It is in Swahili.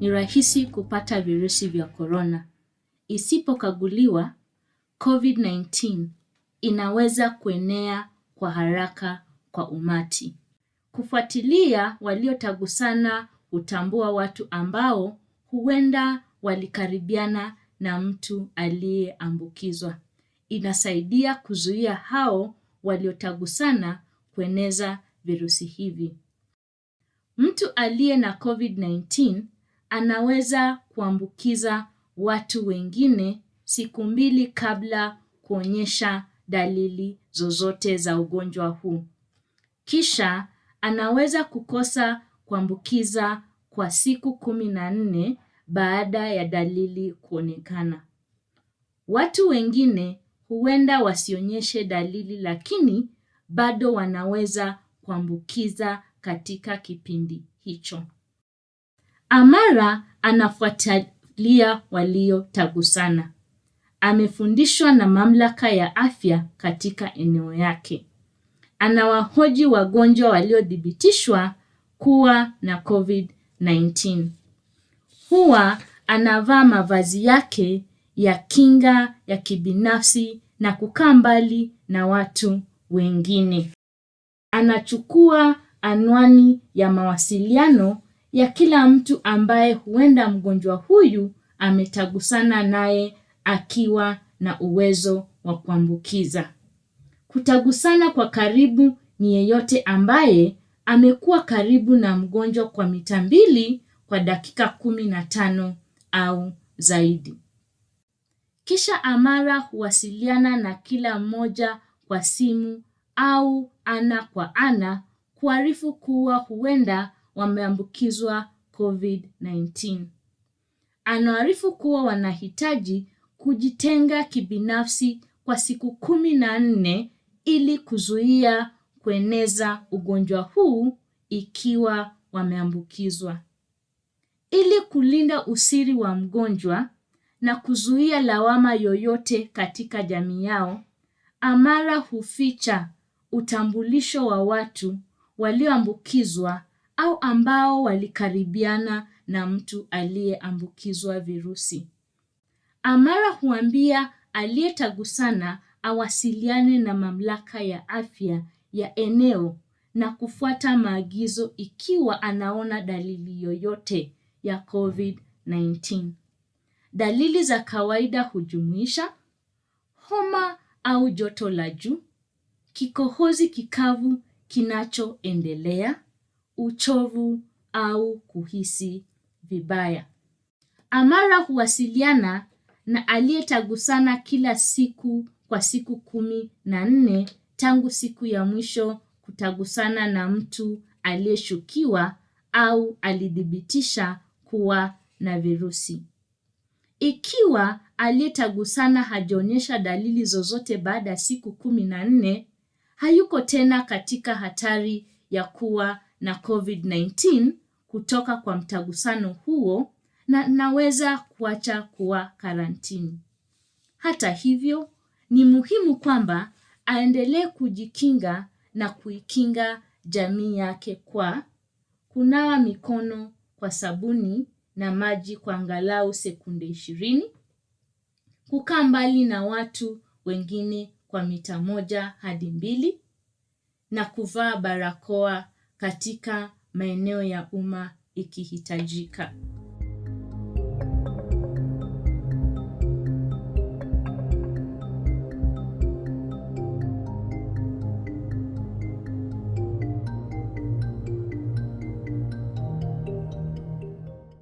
ni rahisi kupata virusi vya korona. Isipokaguliwa, COVID-19 inaweza kuenea kwa haraka kwa umati. Kufuatilia waliotagusana hutambua watu ambao huenda walikaribiana na mtu aliyeambukizwa. Inasaidia kuzuia hao waliotagusana kueneza virusi hivi. Mtu aliye na COVID-19 anaweza kuambukiza watu wengine siku mbili kabla kuonyesha dalili zozote za ugonjwa huu. Kisha anaweza kukosa kuambukiza kwa siku kumi na nne baada ya dalili kuonekana. Watu wengine huenda wasionyeshe dalili lakini bado wanaweza kuambukiza katika kipindi hicho. Amara anafuatilia waliotagusana. Amefundishwa na mamlaka ya afya katika eneo yake. Anawahoji wagonjwa waliothibitishwa kuwa na COVID-19. Huwa anavaa mavazi yake ya kinga ya kibinafsi na kukaa mbali na watu wengine. Anachukua anwani ya mawasiliano ya kila mtu ambaye huenda mgonjwa huyu ametagusana naye akiwa na uwezo wa kuambukiza. Kutagusana kwa karibu ni yeyote ambaye amekuwa karibu na mgonjwa kwa mita mbili kwa dakika kumi na tano au zaidi. Kisha Amara huwasiliana na kila mmoja kwa simu au ana kwa ana kuarifu kuwa huenda wameambukizwa COVID-19. Anaarifu kuwa wanahitaji kujitenga kibinafsi kwa siku kumi na nne ili kuzuia kueneza ugonjwa huu ikiwa wameambukizwa. Ili kulinda usiri wa mgonjwa na kuzuia lawama yoyote katika jamii yao, Amara huficha utambulisho wa watu walioambukizwa au ambao walikaribiana na mtu aliyeambukizwa virusi. Amara huambia aliyetagusana awasiliane na mamlaka ya afya ya eneo na kufuata maagizo ikiwa anaona dalili yoyote ya COVID-19. Dalili za kawaida hujumuisha homa au joto la juu, kikohozi kikavu kinachoendelea, uchovu au kuhisi vibaya. Amara huwasiliana na aliyetagusana kila siku kwa siku kumi na nne tangu siku ya mwisho kutagusana na mtu aliyeshukiwa au alithibitisha kuwa na virusi. Ikiwa aliyetagusana hajaonyesha dalili zozote baada ya siku kumi na nne, hayuko tena katika hatari ya kuwa na COVID-19 kutoka kwa mtagusano huo na naweza kuacha kuwa karantini. Hata hivyo, ni muhimu kwamba aendelee kujikinga na kuikinga jamii yake kwa kunawa mikono kwa sabuni na maji kwa angalau sekunde ishirini, kukaa mbali na watu wengine kwa mita moja hadi mbili na kuvaa barakoa katika maeneo ya umma ikihitajika.